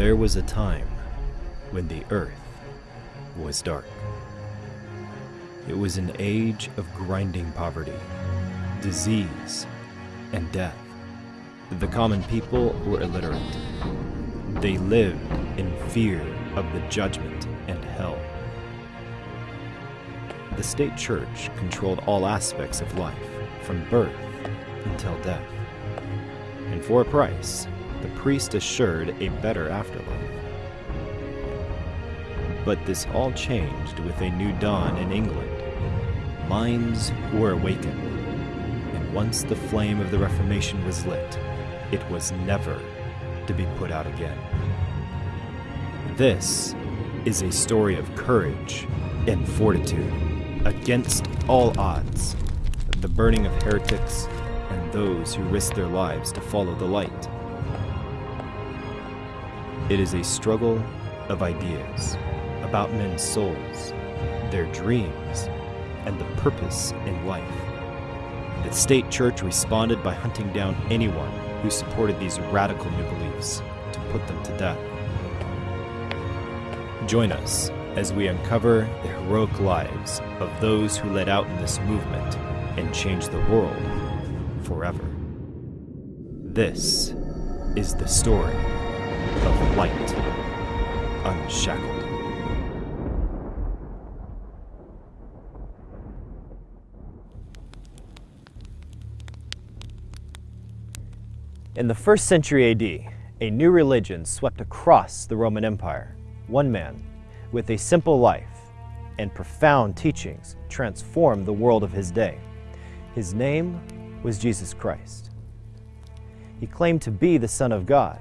There was a time when the earth was dark. It was an age of grinding poverty, disease, and death. The common people were illiterate. They lived in fear of the judgment and hell. The state church controlled all aspects of life, from birth until death. And for a price, the priest assured a better afterlife. But this all changed with a new dawn in England. Minds were awakened, and once the flame of the Reformation was lit, it was never to be put out again. This is a story of courage and fortitude against all odds, the burning of heretics and those who risked their lives to follow the light. It is a struggle of ideas about men's souls, their dreams, and the purpose in life. The state church responded by hunting down anyone who supported these radical new beliefs to put them to death. Join us as we uncover the heroic lives of those who led out in this movement and changed the world forever. This is the story of Light Unshackled. In the first century AD, a new religion swept across the Roman Empire. One man, with a simple life and profound teachings, transformed the world of his day. His name was Jesus Christ. He claimed to be the Son of God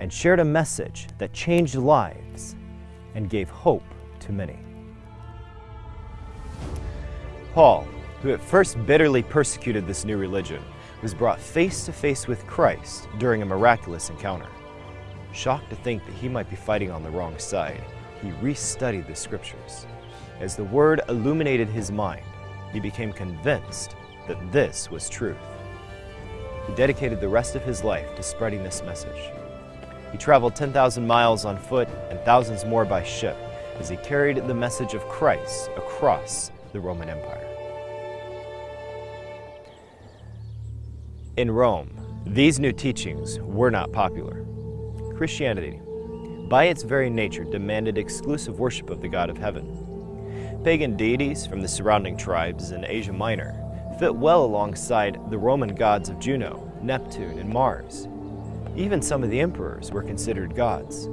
and shared a message that changed lives and gave hope to many. Paul, who at first bitterly persecuted this new religion, was brought face to face with Christ during a miraculous encounter. Shocked to think that he might be fighting on the wrong side, he restudied the scriptures. As the word illuminated his mind, he became convinced that this was truth. He dedicated the rest of his life to spreading this message. He traveled 10,000 miles on foot and thousands more by ship as he carried the message of Christ across the Roman Empire. In Rome, these new teachings were not popular. Christianity, by its very nature, demanded exclusive worship of the God of heaven. Pagan deities from the surrounding tribes in Asia Minor fit well alongside the Roman gods of Juno, Neptune, and Mars. Even some of the emperors were considered gods.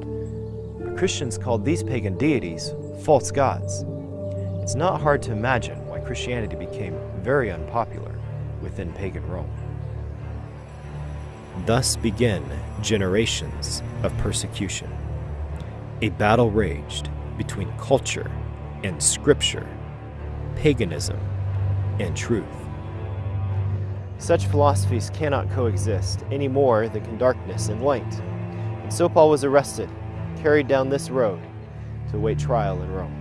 But Christians called these pagan deities false gods. It's not hard to imagine why Christianity became very unpopular within pagan Rome. Thus began generations of persecution. A battle raged between culture and scripture, paganism and truth. Such philosophies cannot coexist any more than can darkness and light. And so Paul was arrested, carried down this road to await trial in Rome.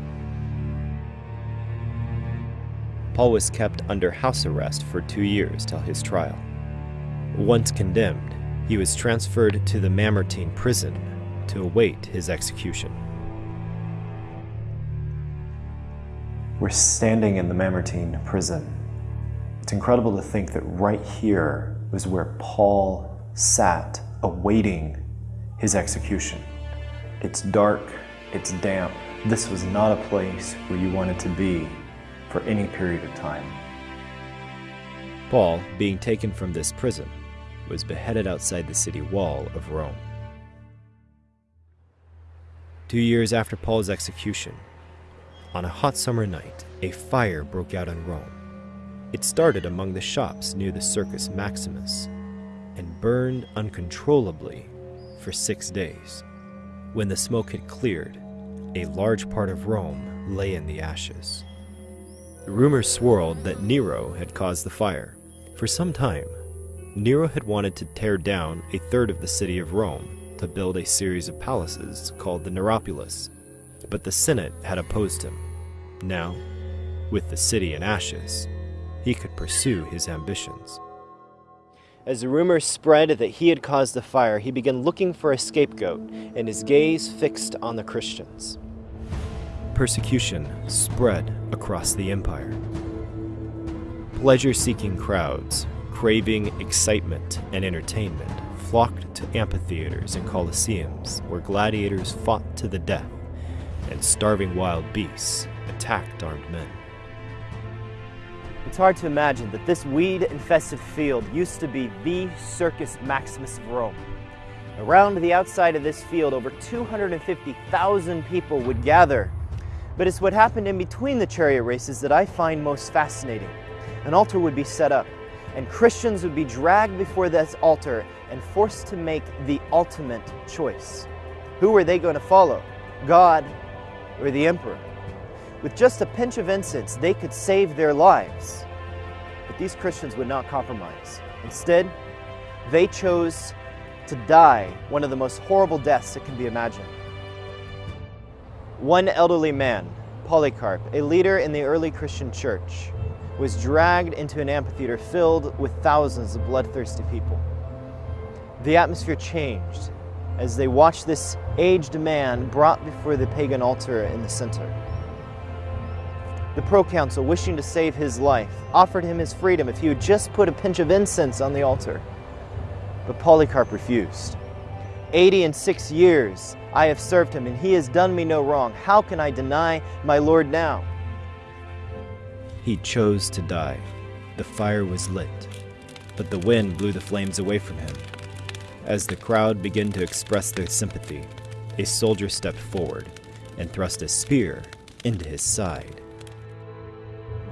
Paul was kept under house arrest for two years till his trial. Once condemned, he was transferred to the Mamertine prison to await his execution. We're standing in the Mamertine prison. It's incredible to think that right here was where Paul sat awaiting his execution. It's dark, it's damp. This was not a place where you wanted to be for any period of time. Paul, being taken from this prison, was beheaded outside the city wall of Rome. Two years after Paul's execution, on a hot summer night, a fire broke out in Rome. It started among the shops near the Circus Maximus and burned uncontrollably for six days. When the smoke had cleared, a large part of Rome lay in the ashes. Rumors swirled that Nero had caused the fire. For some time, Nero had wanted to tear down a third of the city of Rome to build a series of palaces called the Neropolis, but the Senate had opposed him. Now, with the city in ashes, he could pursue his ambitions. As the rumors spread that he had caused the fire, he began looking for a scapegoat, and his gaze fixed on the Christians. Persecution spread across the empire. Pleasure seeking crowds, craving excitement and entertainment, flocked to amphitheaters and coliseums where gladiators fought to the death and starving wild beasts attacked armed men. It's hard to imagine that this weed-infested field used to be the Circus Maximus of Rome. Around the outside of this field, over 250,000 people would gather. But it's what happened in between the chariot races that I find most fascinating. An altar would be set up, and Christians would be dragged before this altar and forced to make the ultimate choice. Who were they going to follow? God or the emperor? With just a pinch of incense, they could save their lives. But these Christians would not compromise. Instead, they chose to die one of the most horrible deaths that can be imagined. One elderly man, Polycarp, a leader in the early Christian church, was dragged into an amphitheater filled with thousands of bloodthirsty people. The atmosphere changed as they watched this aged man brought before the pagan altar in the center. The proconsul, wishing to save his life, offered him his freedom if he would just put a pinch of incense on the altar. But Polycarp refused. Eighty and six years I have served him, and he has done me no wrong. How can I deny my Lord now? He chose to die. The fire was lit, but the wind blew the flames away from him. As the crowd began to express their sympathy, a soldier stepped forward and thrust a spear into his side.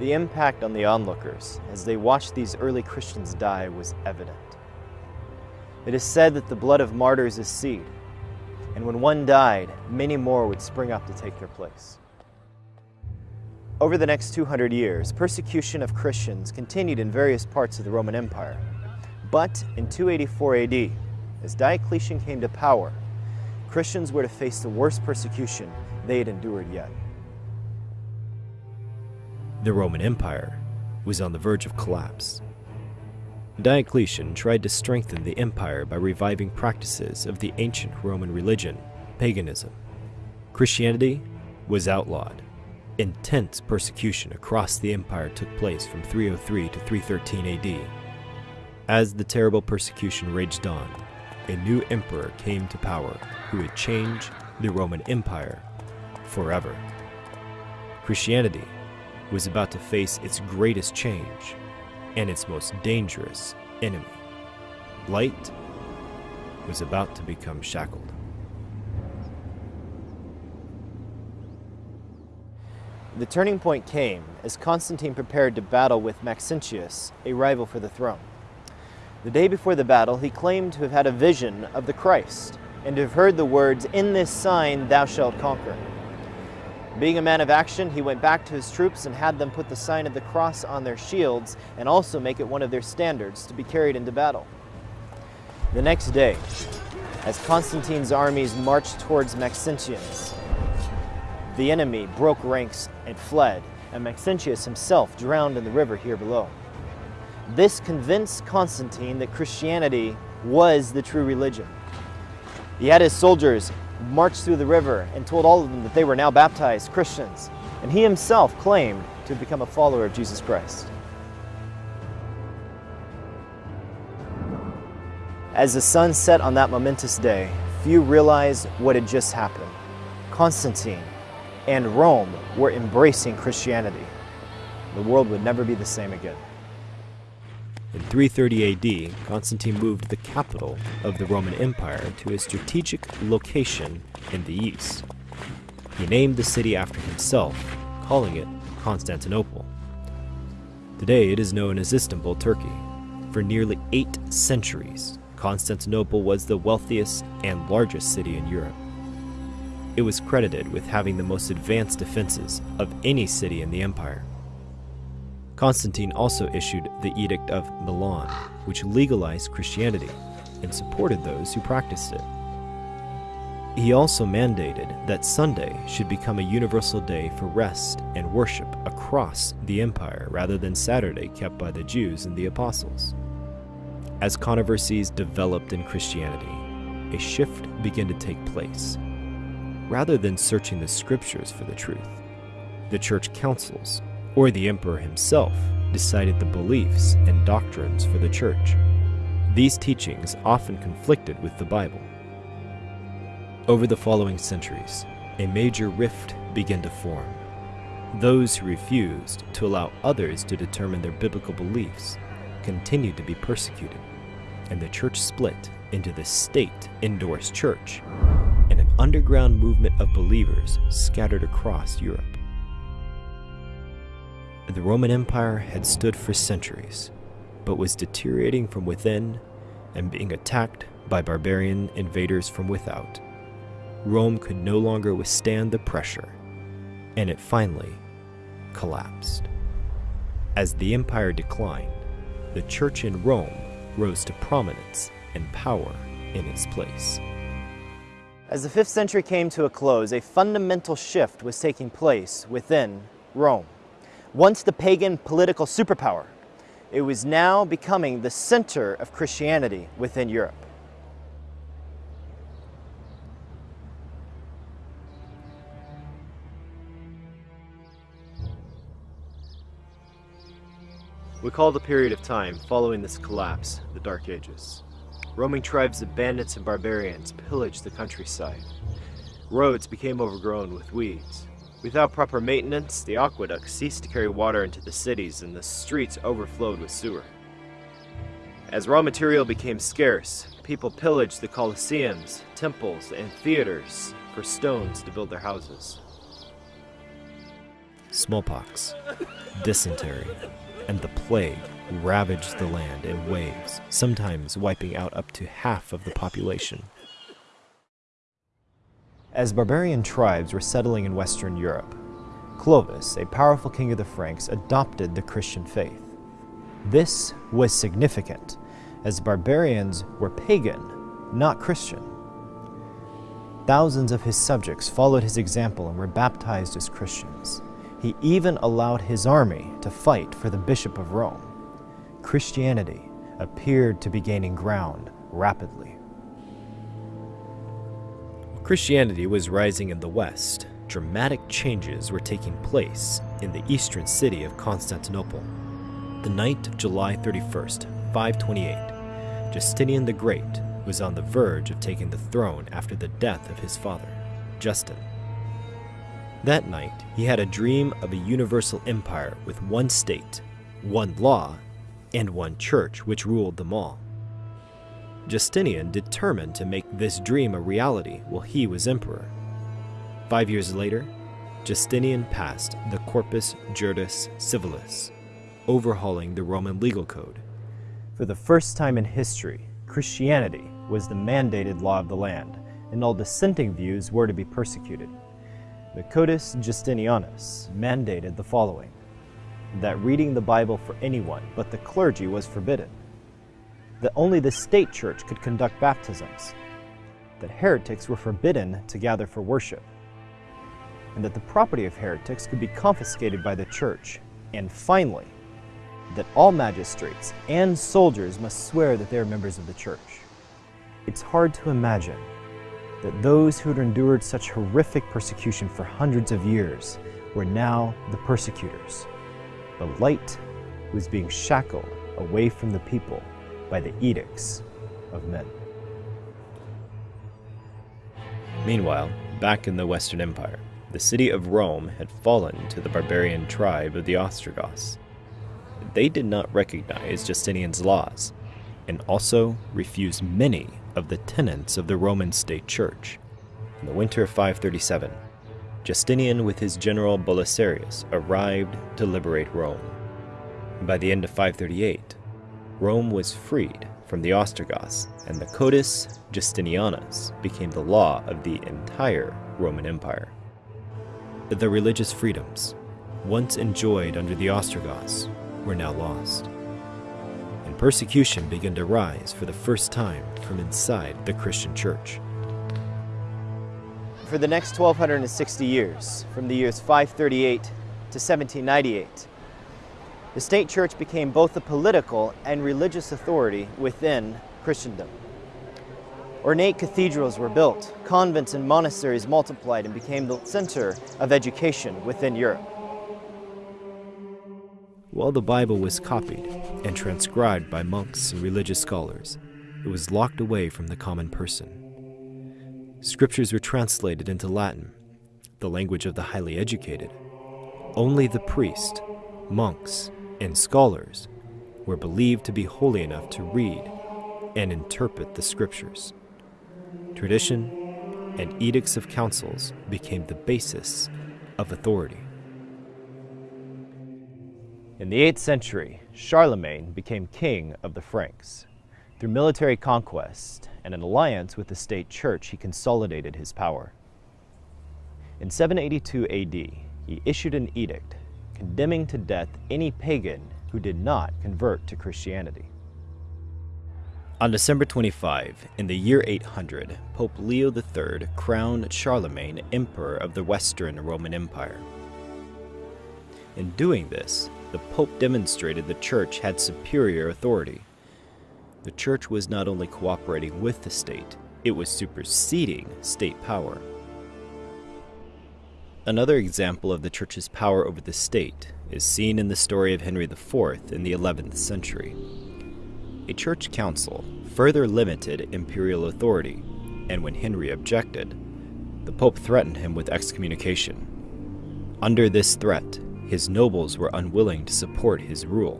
The impact on the onlookers as they watched these early Christians die was evident. It is said that the blood of martyrs is seed, and when one died, many more would spring up to take their place. Over the next 200 years, persecution of Christians continued in various parts of the Roman Empire. But in 284 AD, as Diocletian came to power, Christians were to face the worst persecution they had endured yet. The Roman Empire was on the verge of collapse. Diocletian tried to strengthen the empire by reviving practices of the ancient Roman religion, paganism. Christianity was outlawed. Intense persecution across the empire took place from 303 to 313 AD. As the terrible persecution raged on, a new emperor came to power who would change the Roman Empire forever. Christianity was about to face its greatest change and its most dangerous enemy. Light was about to become shackled. The turning point came as Constantine prepared to battle with Maxentius, a rival for the throne. The day before the battle, he claimed to have had a vision of the Christ and to have heard the words, In this sign thou shalt conquer. Being a man of action, he went back to his troops and had them put the sign of the cross on their shields and also make it one of their standards to be carried into battle. The next day, as Constantine's armies marched towards Maxentius, the enemy broke ranks and fled, and Maxentius himself drowned in the river here below. This convinced Constantine that Christianity was the true religion. He had his soldiers marched through the river and told all of them that they were now baptized Christians, and he himself claimed to become a follower of Jesus Christ. As the sun set on that momentous day, few realized what had just happened. Constantine and Rome were embracing Christianity. The world would never be the same again. In 330 AD, Constantine moved the capital of the Roman Empire to a strategic location in the east. He named the city after himself, calling it Constantinople. Today it is known as Istanbul, Turkey. For nearly eight centuries, Constantinople was the wealthiest and largest city in Europe. It was credited with having the most advanced defenses of any city in the empire. Constantine also issued the Edict of Milan, which legalized Christianity and supported those who practiced it. He also mandated that Sunday should become a universal day for rest and worship across the empire rather than Saturday kept by the Jews and the apostles. As controversies developed in Christianity, a shift began to take place. Rather than searching the scriptures for the truth, the church councils, or the emperor himself, decided the beliefs and doctrines for the church. These teachings often conflicted with the Bible. Over the following centuries, a major rift began to form. Those who refused to allow others to determine their biblical beliefs continued to be persecuted, and the church split into the state endorsed church and an underground movement of believers scattered across Europe. The Roman Empire had stood for centuries, but was deteriorating from within and being attacked by barbarian invaders from without. Rome could no longer withstand the pressure, and it finally collapsed. As the empire declined, the church in Rome rose to prominence and power in its place. As the 5th century came to a close, a fundamental shift was taking place within Rome. Once the pagan political superpower, it was now becoming the center of Christianity within Europe. We call the period of time following this collapse the Dark Ages. Roaming tribes of bandits and barbarians pillaged the countryside. Roads became overgrown with weeds. Without proper maintenance, the aqueducts ceased to carry water into the cities and the streets overflowed with sewer. As raw material became scarce, people pillaged the colosseums, temples, and theaters for stones to build their houses. Smallpox, dysentery, and the plague ravaged the land in waves, sometimes wiping out up to half of the population. As barbarian tribes were settling in Western Europe, Clovis, a powerful king of the Franks, adopted the Christian faith. This was significant, as barbarians were pagan, not Christian. Thousands of his subjects followed his example and were baptized as Christians. He even allowed his army to fight for the Bishop of Rome. Christianity appeared to be gaining ground rapidly. Christianity was rising in the West. Dramatic changes were taking place in the eastern city of Constantinople. The night of July 31st, 528, Justinian the Great was on the verge of taking the throne after the death of his father, Justin. That night, he had a dream of a universal empire with one state, one law, and one church which ruled them all. Justinian determined to make this dream a reality while he was emperor. Five years later, Justinian passed the Corpus Juris Civilis, overhauling the Roman legal code. For the first time in history, Christianity was the mandated law of the land, and all dissenting views were to be persecuted. The Codex Justinianus mandated the following that reading the Bible for anyone but the clergy was forbidden, that only the state church could conduct baptisms, that heretics were forbidden to gather for worship, and that the property of heretics could be confiscated by the church, and finally, that all magistrates and soldiers must swear that they are members of the church. It's hard to imagine that those who had endured such horrific persecution for hundreds of years were now the persecutors. The light was being shackled away from the people by the edicts of men. Meanwhile, back in the Western Empire, the city of Rome had fallen to the barbarian tribe of the Ostrogoths. They did not recognize Justinian's laws, and also refused many of the tenets of the Roman state church. In the winter of 537, Justinian with his general Belisarius arrived to liberate Rome. By the end of 538, Rome was freed from the Ostrogoths, and the Codex Justinianus became the law of the entire Roman Empire. The religious freedoms, once enjoyed under the Ostrogoths, were now lost. And persecution began to rise for the first time from inside the Christian church. For the next 1260 years, from the years 538 to 1798, The state church became both a political and religious authority within Christendom. Ornate cathedrals were built, convents and monasteries multiplied and became the center of education within Europe. While the Bible was copied and transcribed by monks and religious scholars, it was locked away from the common person. Scriptures were translated into Latin, the language of the highly educated. Only the priest, monks, and scholars were believed to be holy enough to read and interpret the scriptures. Tradition and edicts of councils became the basis of authority. In the 8th century, Charlemagne became king of the Franks. Through military conquest and an alliance with the state church, he consolidated his power. In 782 AD, he issued an edict condemning to death any pagan who did not convert to Christianity. On December 25, in the year 800, Pope Leo III crowned Charlemagne Emperor of the Western Roman Empire. In doing this, the Pope demonstrated the Church had superior authority. The Church was not only cooperating with the state, it was superseding state power. Another example of the Church's power over the state is seen in the story of Henry IV in the 11th century. A church council further limited imperial authority, and when Henry objected, the Pope threatened him with excommunication. Under this threat, his nobles were unwilling to support his rule.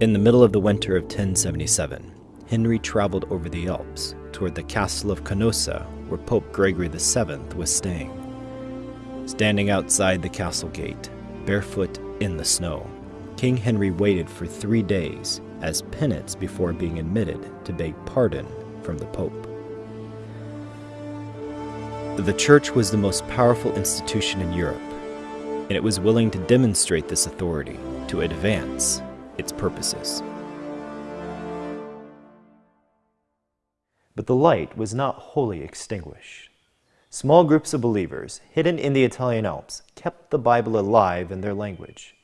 In the middle of the winter of 1077, Henry traveled over the Alps toward the castle of Canossa, where Pope Gregory VII was staying. Standing outside the castle gate, barefoot in the snow, King Henry waited for three days as penance before being admitted to beg pardon from the Pope. The Church was the most powerful institution in Europe, and it was willing to demonstrate this authority to advance its purposes. But the light was not wholly extinguished. Small groups of believers, hidden in the Italian Alps, kept the Bible alive in their language.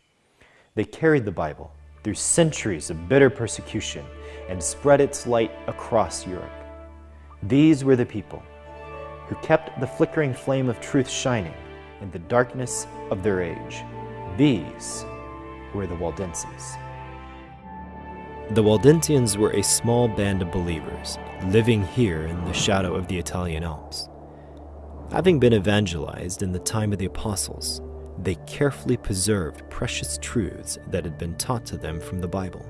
They carried the Bible through centuries of bitter persecution and spread its light across Europe. These were the people who kept the flickering flame of truth shining in the darkness of their age. These were the Waldenses. The Waldensians were a small band of believers living here in the shadow of the Italian Alps. Having been evangelized in the time of the apostles, they carefully preserved precious truths that had been taught to them from the Bible.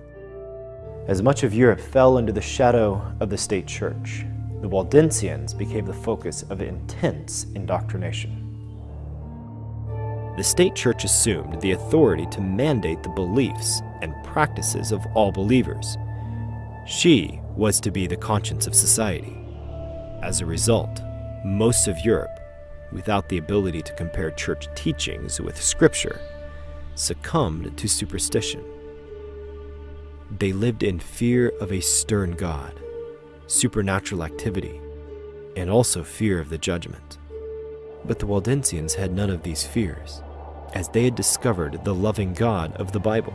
As much of Europe fell under the shadow of the state church, the Waldensians became the focus of intense indoctrination. The state church assumed the authority to mandate the beliefs and practices of all believers. She was to be the conscience of society. As a result, most of Europe without the ability to compare church teachings with scripture, succumbed to superstition. They lived in fear of a stern God, supernatural activity, and also fear of the judgment. But the Waldensians had none of these fears, as they had discovered the loving God of the Bible.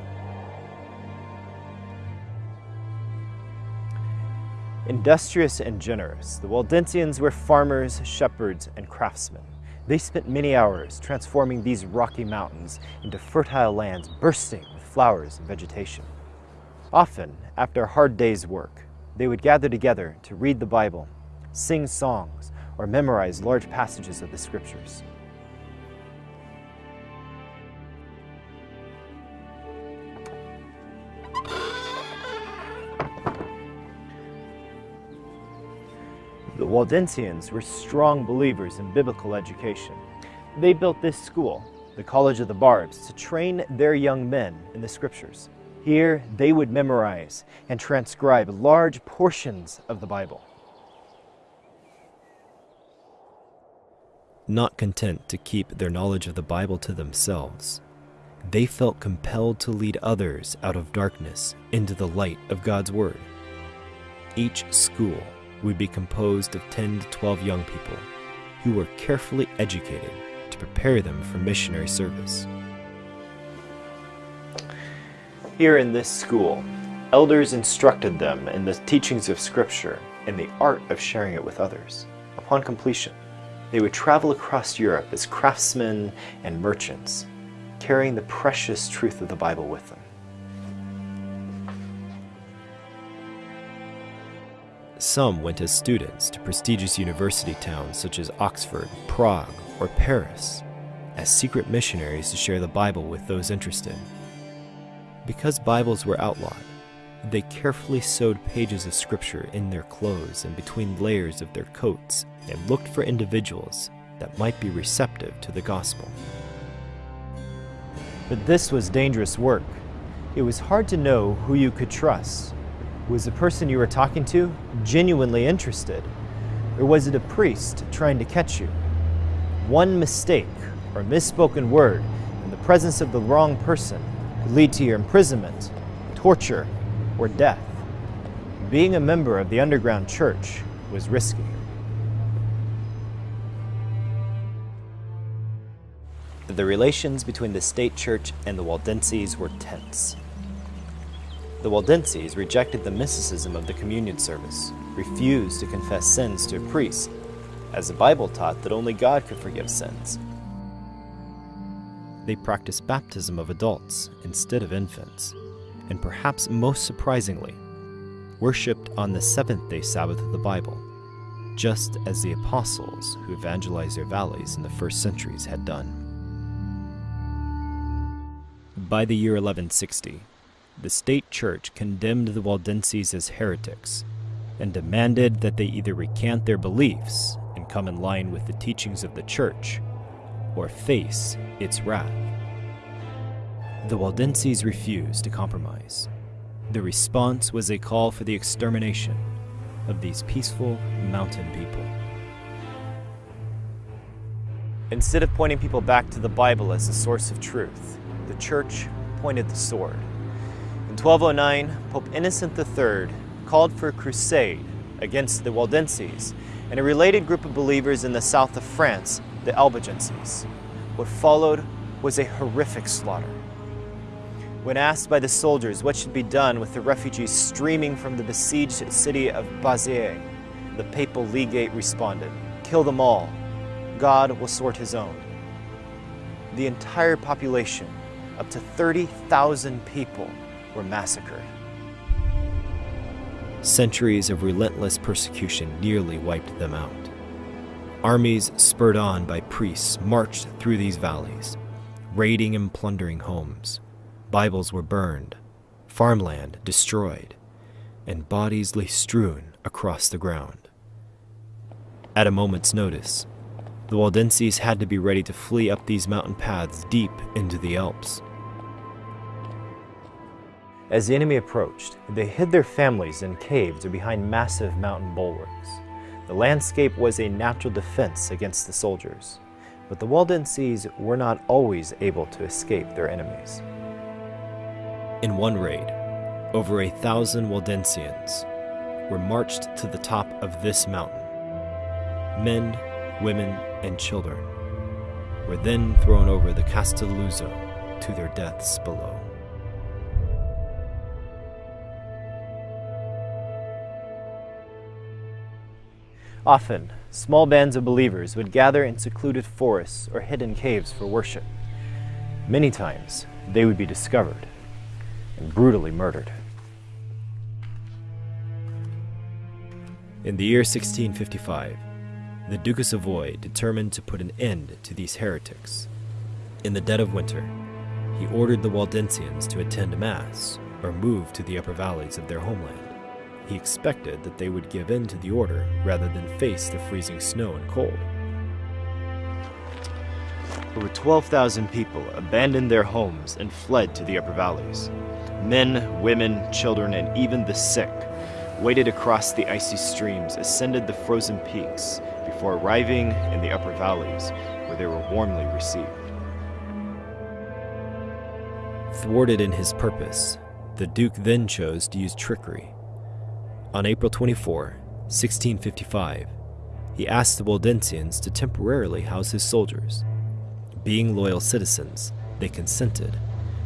Industrious and generous, the Waldensians were farmers, shepherds, and craftsmen. They spent many hours transforming these rocky mountains into fertile lands bursting with flowers and vegetation. Often, after a hard day's work, they would gather together to read the Bible, sing songs, or memorize large passages of the scriptures. Waldensians were strong believers in biblical education. They built this school, the College of the Barbs, to train their young men in the scriptures. Here, they would memorize and transcribe large portions of the Bible. Not content to keep their knowledge of the Bible to themselves, they felt compelled to lead others out of darkness into the light of God's Word. Each school would be composed of 10 to 12 young people who were carefully educated to prepare them for missionary service. Here in this school, elders instructed them in the teachings of Scripture and the art of sharing it with others. Upon completion, they would travel across Europe as craftsmen and merchants, carrying the precious truth of the Bible with them. Some went as students to prestigious university towns such as Oxford, Prague, or Paris, as secret missionaries to share the Bible with those interested. Because Bibles were outlawed, they carefully sewed pages of scripture in their clothes and between layers of their coats and looked for individuals that might be receptive to the gospel. But this was dangerous work. It was hard to know who you could trust. Was the person you were talking to genuinely interested? Or was it a priest trying to catch you? One mistake or misspoken word in the presence of the wrong person could lead to your imprisonment, torture, or death. Being a member of the underground church was risky. The relations between the state church and the Waldenses were tense. The Waldenses rejected the mysticism of the communion service, refused to confess sins to a priest, as the Bible taught that only God could forgive sins they practiced baptism of adults instead of infants, and perhaps most surprisingly, worshipped on the seventh day Sabbath of the Bible, just as the apostles who evangelized their valleys in the first centuries had done. By the year 1160, the state church condemned the Waldenses as heretics and demanded that they either recant their beliefs and come in line with the teachings of the church or face its wrath. The Waldenses refused to compromise. The response was a call for the extermination of these peaceful mountain people. Instead of pointing people back to the Bible as the source of truth, the church pointed the sword. In 1209, Pope Innocent III called for a crusade against the Waldenses and a related group of believers in the south of France the Albigenses. What followed was a horrific slaughter. When asked by the soldiers what should be done with the refugees streaming from the besieged city of Béziers, the papal legate responded, Kill them all. God will sort his own. The entire population, up to 30,000 people, were massacred. Centuries of relentless persecution nearly wiped them out. Armies spurred on by priests marched through these valleys, raiding and plundering homes. Bibles were burned, farmland destroyed, and bodies lay strewn across the ground. At a moment's notice, the Waldenses had to be ready to flee up these mountain paths deep into the Alps. As the enemy approached, they hid their families in caves or behind massive mountain bulwarks. The landscape was a natural defense against the soldiers, but the Waldenses were not always able to escape their enemies. In one raid, over a thousand Waldensians were marched to the top of this mountain. Men, women, and children were then thrown over the Castelluzzo to their deaths below. Often, small bands of believers would gather in secluded forests or hidden caves for worship. Many times, they would be discovered and brutally murdered. In the year 1655, the Duke of Savoy determined to put an end to these heretics. In the dead of winter, he ordered the Waldensians to attend Mass or move to the upper valleys of their homeland. He expected that they would give in to the order rather than face the freezing snow and cold. Over 12,000 people abandoned their homes and fled to the upper valleys. Men, women, children, and even the sick waded across the icy streams, ascended the frozen peaks, before arriving in the upper valleys, where they were warmly received. Thwarted in his purpose, the Duke then chose to use trickery on April 24, 1655, he asked the Waldensians to temporarily house his soldiers. Being loyal citizens, they consented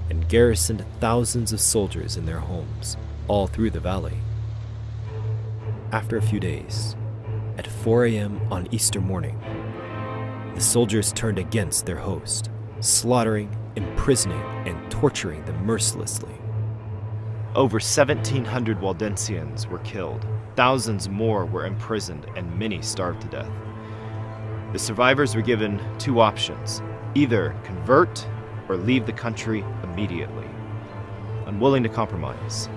and garrisoned thousands of soldiers in their homes all through the valley. After a few days, at 4 a.m. on Easter morning, the soldiers turned against their host, slaughtering, imprisoning, and torturing them mercilessly. Over 1,700 Waldensians were killed, thousands more were imprisoned, and many starved to death. The survivors were given two options either convert or leave the country immediately. Unwilling to compromise,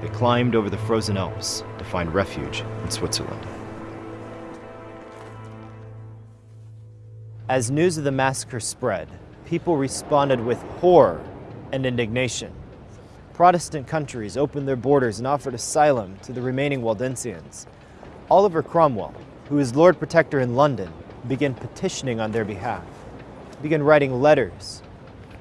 they climbed over the frozen Alps to find refuge in Switzerland. As news of the massacre spread, people responded with horror and indignation. Protestant countries opened their borders and offered asylum to the remaining Waldensians. Oliver Cromwell, who was Lord Protector in London, began petitioning on their behalf, began writing letters,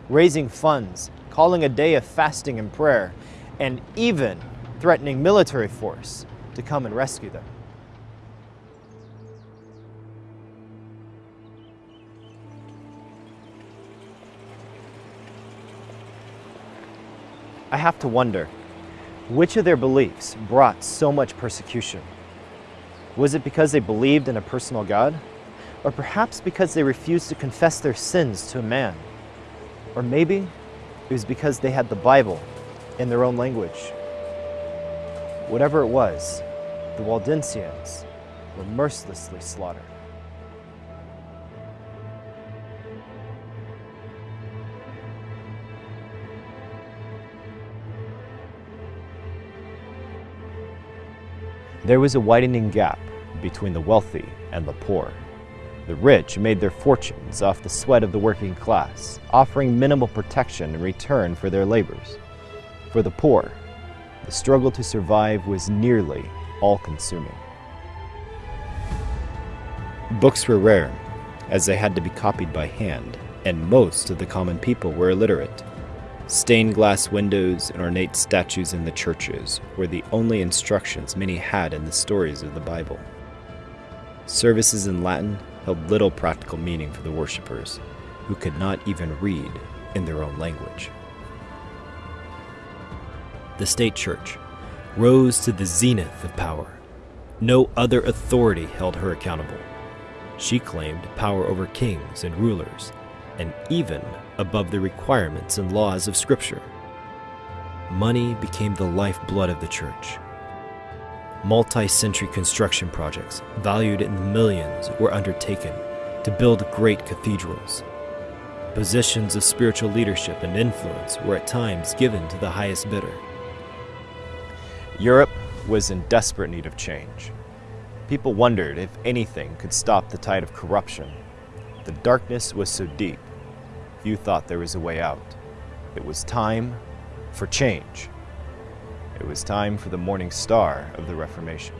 raising funds, calling a day of fasting and prayer, and even threatening military force to come and rescue them. I have to wonder, which of their beliefs brought so much persecution? Was it because they believed in a personal God? Or perhaps because they refused to confess their sins to a man? Or maybe it was because they had the Bible in their own language. Whatever it was, the Waldensians were mercilessly slaughtered. There was a widening gap between the wealthy and the poor. The rich made their fortunes off the sweat of the working class, offering minimal protection in return for their labors. For the poor, the struggle to survive was nearly all-consuming. Books were rare, as they had to be copied by hand, and most of the common people were illiterate. Stained glass windows and ornate statues in the churches were the only instructions many had in the stories of the Bible. Services in Latin held little practical meaning for the worshippers, who could not even read in their own language. The state church rose to the zenith of power. No other authority held her accountable. She claimed power over kings and rulers, and even above the requirements and laws of Scripture. Money became the lifeblood of the church. Multi century construction projects, valued in millions, were undertaken to build great cathedrals. Positions of spiritual leadership and influence were at times given to the highest bidder. Europe was in desperate need of change. People wondered if anything could stop the tide of corruption. The darkness was so deep Few thought there was a way out. It was time for change. It was time for the morning star of the Reformation.